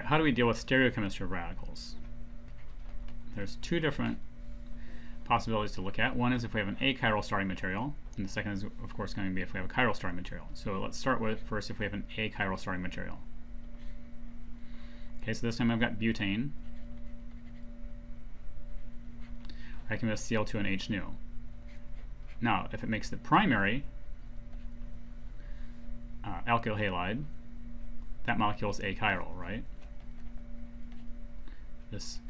Right, how do we deal with stereochemistry of radicals? There's two different possibilities to look at. One is if we have an achiral starting material, and the second is, of course, going to be if we have a chiral starting material. So let's start with first if we have an achiral starting material. Okay, so this time I've got butane. I can have Cl2 and H nu. Now, if it makes the primary uh, alkyl halide, that molecule is achiral, right? This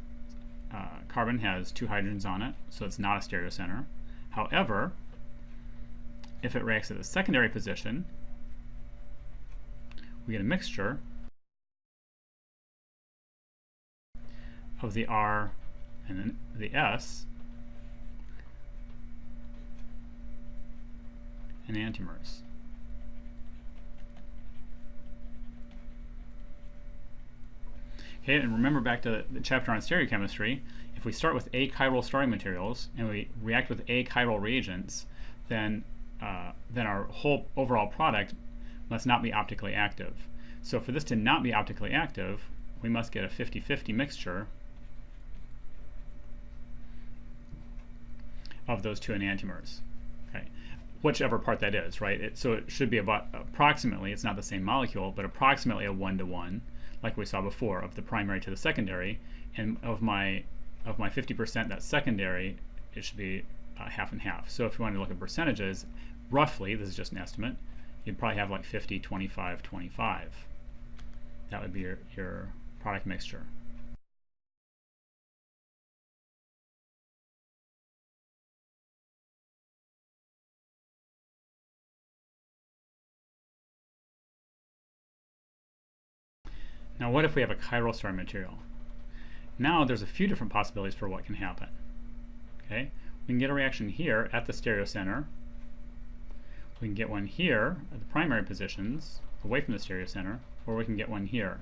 uh, carbon has two hydrogens on it, so it's not a stereocenter. However, if it reacts at the secondary position, we get a mixture of the R and the S and enantiomers. Okay, and remember back to the chapter on stereochemistry, if we start with achiral starting materials and we react with achiral reagents, then, uh, then our whole overall product must not be optically active. So for this to not be optically active, we must get a 50-50 mixture of those two enantiomers. Okay, whichever part that is, right? It, so it should be about approximately, it's not the same molecule, but approximately a one-to-one. -one like we saw before, of the primary to the secondary, and of my of my 50% that's secondary, it should be uh, half and half. So if you want to look at percentages, roughly, this is just an estimate, you'd probably have like 50, 25, 25. That would be your, your product mixture. Now what if we have a chiral starting material? Now there's a few different possibilities for what can happen. Okay, We can get a reaction here at the stereocenter. We can get one here at the primary positions, away from the stereocenter, or we can get one here,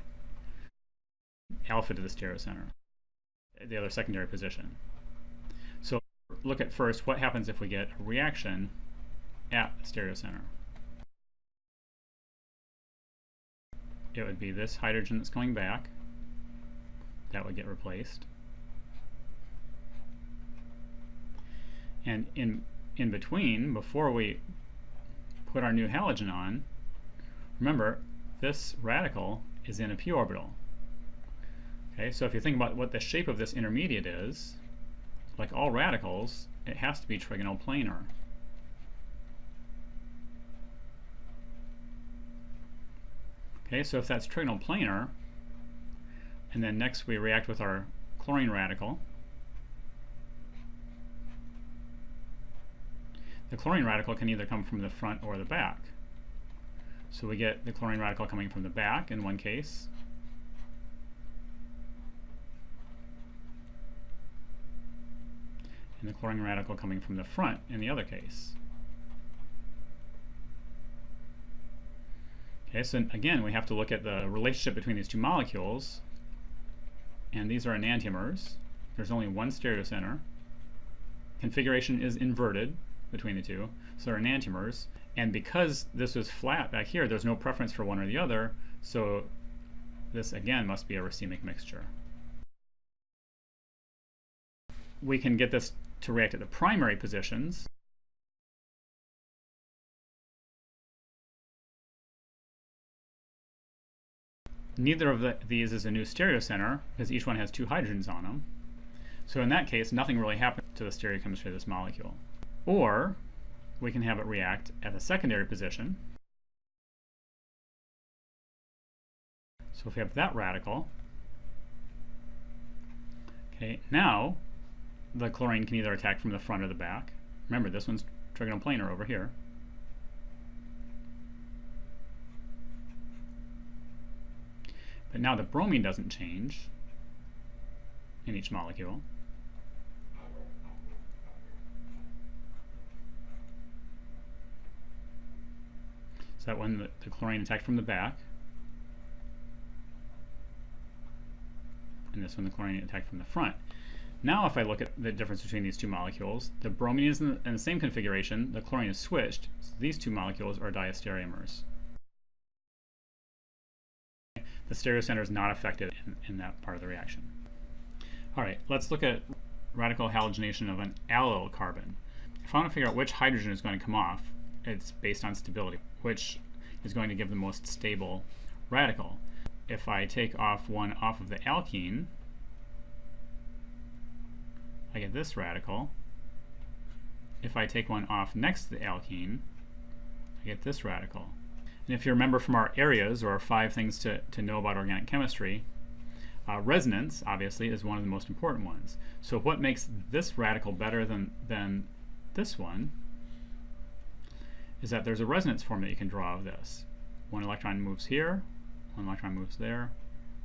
alpha to the stereocenter, the other secondary position. So look at first what happens if we get a reaction at the stereocenter. It would be this hydrogen that's coming back. That would get replaced. And in, in between, before we put our new halogen on, remember, this radical is in a p orbital. Okay, so if you think about what the shape of this intermediate is, like all radicals, it has to be trigonal Okay, so if that's trigonal planar, and then next we react with our chlorine radical, the chlorine radical can either come from the front or the back. So we get the chlorine radical coming from the back in one case, and the chlorine radical coming from the front in the other case. Okay, so again, we have to look at the relationship between these two molecules. And these are enantiomers. There's only one stereocenter. Configuration is inverted between the two. So they're enantiomers. And because this was flat back here, there's no preference for one or the other. So this, again, must be a racemic mixture. We can get this to react at the primary positions. Neither of the, these is a new stereocenter because each one has two hydrogens on them. So in that case, nothing really happens to the stereochemistry of this molecule. Or we can have it react at the secondary position. So if we have that radical, okay, now the chlorine can either attack from the front or the back. Remember, this one's trigonal planar over here. But now the bromine doesn't change in each molecule. So that when the, chlorine attacked from the back, and this one the chlorine attacked from the front. Now if I look at the difference between these two molecules, the bromine is in the, in the same configuration, the chlorine is switched, so these two molecules are diastereomers. The stereocenter is not affected in, in that part of the reaction. All right, let's look at radical halogenation of an allyl carbon. If I want to figure out which hydrogen is going to come off, it's based on stability, which is going to give the most stable radical. If I take off one off of the alkene, I get this radical. If I take one off next to the alkene, I get this radical. And if you remember from our areas, or our five things to, to know about organic chemistry, uh, resonance, obviously, is one of the most important ones. So what makes this radical better than, than this one is that there's a resonance form that you can draw of this. One electron moves here, one electron moves there,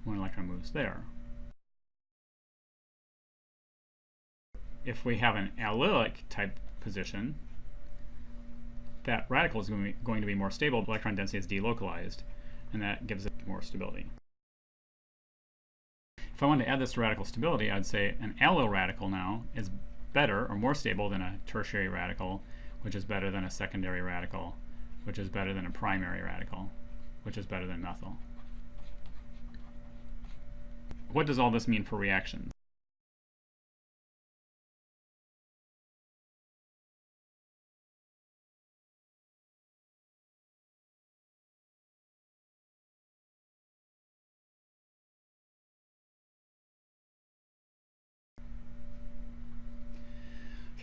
one electron moves there. If we have an allylic type position, that radical is going to, be, going to be more stable, electron density is delocalized, and that gives it more stability. If I wanted to add this to radical stability, I'd say an allyl radical now is better or more stable than a tertiary radical, which is better than a secondary radical, which is better than a primary radical, which is better than methyl. What does all this mean for reactions?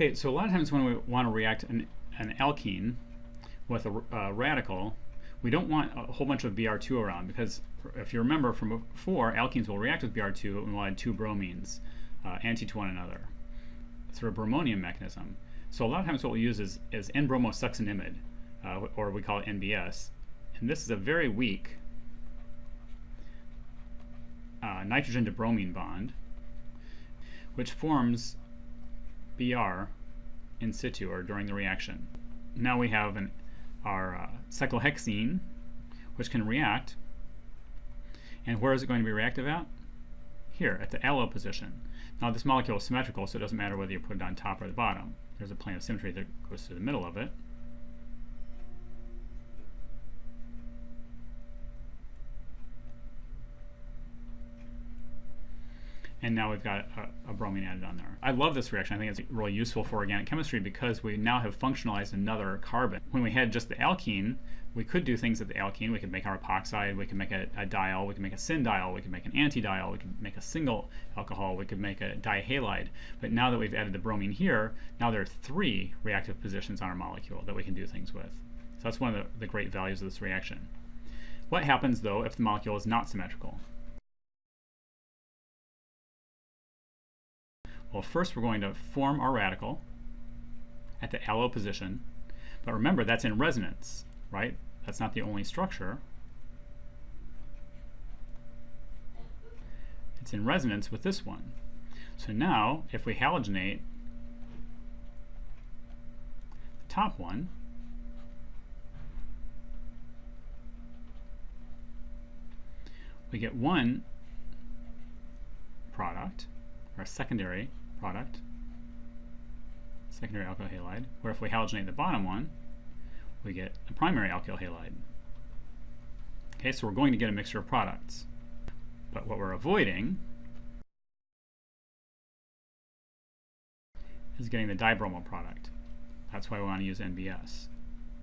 Okay, so a lot of times when we want to react an, an alkene with a radical, we don't want a whole bunch of Br2 around because if you remember from before, alkenes will react with Br2 and we'll add two bromines uh, anti to one another through a bromonium mechanism. So a lot of times what we'll use is, is N-bromosuccinimide, uh, or we call it NBS. And this is a very weak uh, nitrogen to bromine bond, which forms Br in situ or during the reaction. Now we have an, our uh, cyclohexene, which can react. And where is it going to be reactive at? Here, at the allyl position. Now this molecule is symmetrical, so it doesn't matter whether you put it on top or the bottom. There's a plane of symmetry that goes through the middle of it. And now we've got a, a, bromine added on there. I love this reaction. I think it's really useful for organic chemistry because we now have functionalized another carbon. When we had just the alkene, we could do things at the alkene. We could make our epoxide, we could make a, a diol, we could make a syndiol, we could make an antidiol, we could make a single alcohol, we could make a dihalide. But now that we've added the bromine here, now there are three reactive positions on our molecule that we can do things with. So that's one of the, the great values of this reaction. What happens though if the molecule is not symmetrical? Well, first we're going to form our radical at the allyl position. But remember, that's in resonance, right? That's not the only structure. It's in resonance with this one. So now, if we halogenate the top one, we get one product, a secondary product, secondary alkyl halide, where if we halogenate the bottom one, we get a primary alkyl halide. Okay, so we're going to get a mixture of products. But what we're avoiding is getting the dibromo product. That's why we want to use NBS.